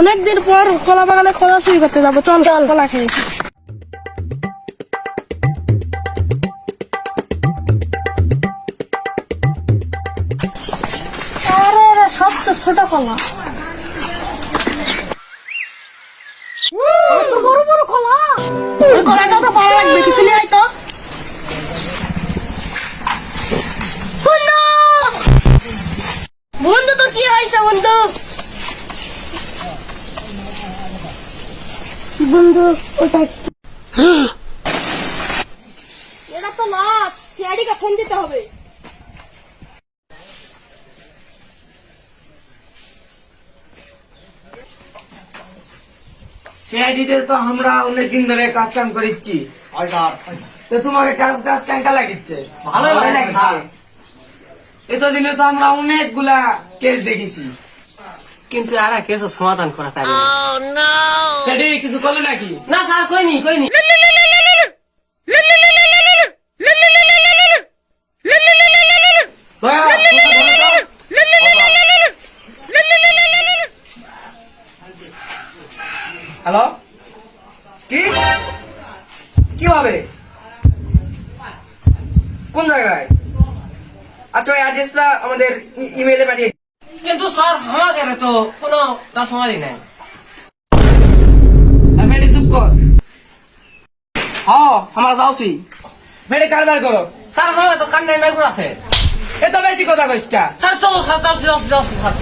অনেকদিন পর কলা বাগানে কলা চুরি করতে যাব। চল চল। কলা খেয়ে সব তো ছোট কলা। বড় বড় কলা? কলাটা তো ভালো লাগবে কিছু নিয়ে বন্ধু ওটা এটা তো লাশ সিআইডিকে ফোন দিতে হবে। সিআইডিতে তো আমরা অনেকদিন ধরে কাজ কাম তো তোমাকে কাজ- লাগিচ্ছে। ভালো এতদিনে তো আমরা অনেকগুলা কেস দেখেছি। কিন্তু আর কেস সমাধান করা তাই সেটি কিছু করলে নাকি? না স্যার কইনি কইনি। হ্যালো কি কি? হবে কোন জায়গায়? আচ্ছা ওই অ্যাড্রেসটা আমাদের ইমেলে পাঠিয়ে কিন্তু স্যার আমাকে তো কোনো তার সমাধি নাই। মেডি চুপ কর। হ্যাঁ আমরা যাওছি। মেডি কারবার করো। স্যার আমাকে তো কান্নাই মেঘুর আছে। এত বেশি কথা কইসটা স্যার চলো স্যার যাচ্ছি যাচ্ছি যাও স্যার।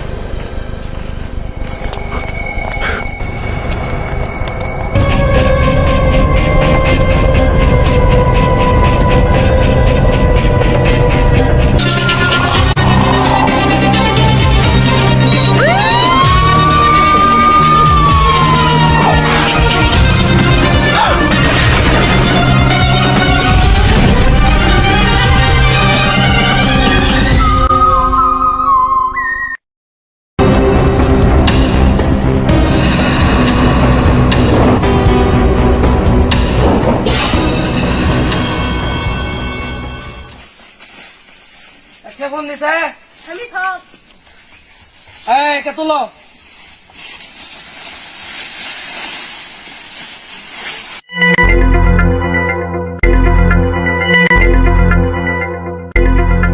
দিছে আমি থাক। এই কে তুলো।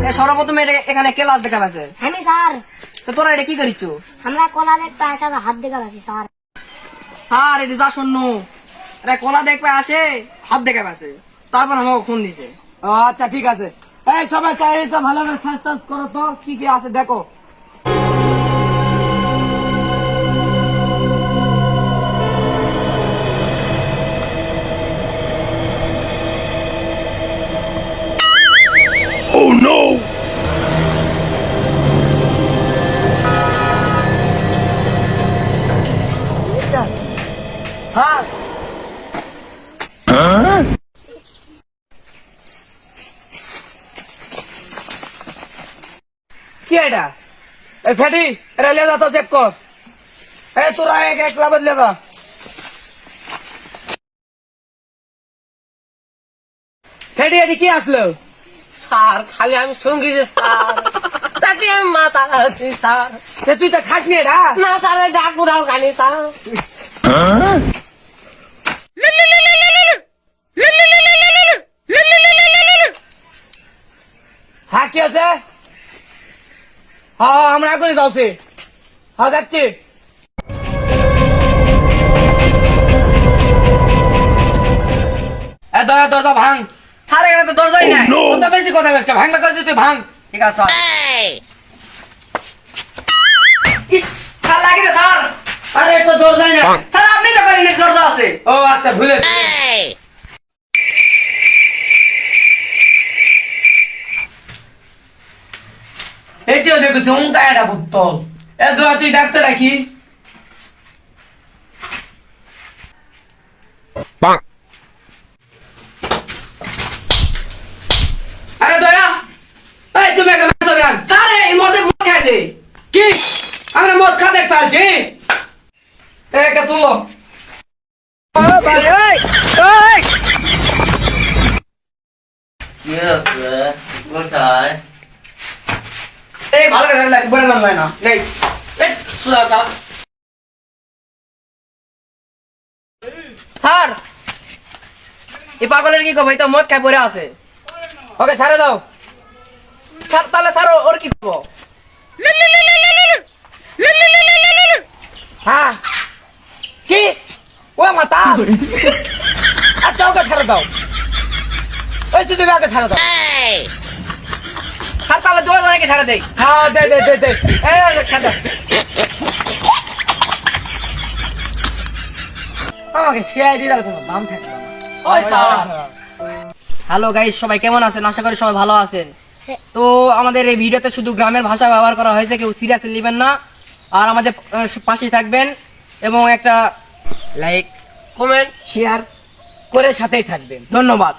এ সর্বপ্রথম এটা এখানে ক্লাস দেখা পাচ্ছে আমি স্যার। তো তোরা এটা কি করিচ্ছ? আমরা কলা দেখতে হাত দেখা পাচ্ছি স্যার। স্যার এটা যা শূন্য। এটা কলা দেখবে আসে হাত দেখা পাচ্ছে তারপর আমাকে ফোন দিছে। আচ্ছা ঠিক আছে। এই সবাই চাইটা ভালো করে টার্চ করো তো। কি কি আছে দেখো। এটা? ফেটি এটা লে যা তো চেক কর। এই তোরা এক এক লাভ লে যা ফেটি এটি কি আসলো? স্যার খালি আমি সঙ্গী যে স্যার। তাতে আমি মাথা আছি স্যার। তুই তো খাস নি এটা? না স্যার ডাকুরাও খালি স্যার। হ্যাঁ কি আছে? হ্যাঁ হ্যাঁ, আমরা এখনই যাচ্ছি। হ্যাঁ যাচ্ছি। এ দরজা দরজা ভাঙ। সারে এখানে তো দরজাই নাই। কত বেশি কথা কইছ ভাঙবা কইছিস তুই ভাঙ। ঠিক আছে ইস লাগে রে স্যার। আরে তো দরজাই নাই। স্যার আপনি তো করেন দরজা আছে। ও আচ্ছা ভুলে এটিও দেখেছি উঙ্কা একটা পুত্তল এ দোয়া তুই ডাক্তার রাখি আরে দয়া এই তুমি একটা মেসো গান সারে এই মদে মদ খাইছে কি? আমরা মদ খাতে পারছি? একা তুলো। কোথায়? এই ভালো করে লাগে বড় গান না। এই এই সুদা চালা স্যার এই পাগলের কি কব তো মদ খাই পড়ে আছে। ওকে ছাড়ে দাও। স্যার তাহলে ও- ওর কি করব হ্যাঁ। কি? ও মাতা আচ্ছা ওকে ছাড়ে দাও। ওই শুধু ওকে ছাড়ে দাও। দুজনকে ছাড়ে দেই। হ্যাঁ দে দে দে দে। দাও আমাকে সিআইডি দাও কোনো থাকে ওই হ্যালো গাইস সবাই কেমন আছেন? আশা করি সবাই ভালো আছেন। তো আমাদের এই ভিডিওতে শুধু গ্রামের ভাষা ব্যবহার করা হয়েছে, কেউ সিরিয়াসলি নেবেন না। আর আমাদের পাশে থাকবেন এবং একটা লাইক কমেন্ট শেয়ার করে সাথেই থাকবেন। ধন্যবাদ।